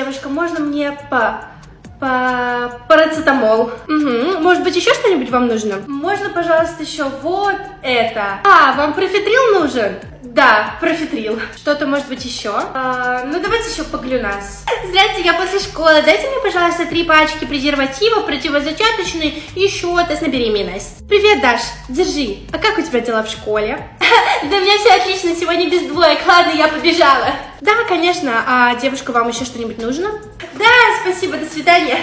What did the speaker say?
девушка, можно мне по... по... парацетамол? Угу. Может быть, еще что-нибудь вам нужно? Можно, пожалуйста, еще вот это. А, вам профитрил нужен? Да, профитрил. Что-то может быть еще? А, ну, давайте еще поглюнас. Здравствуйте, я после школы. Дайте мне, пожалуйста, три пачки презервативов, противозачаточный и еще тест на беременность. Привет, Даш. Держи. А как у тебя дела в школе? Да у меня все отлично, сегодня без двоек. Ладно, я побежала. Конечно. А девушка, вам еще что-нибудь нужно? Да, спасибо, до свидания.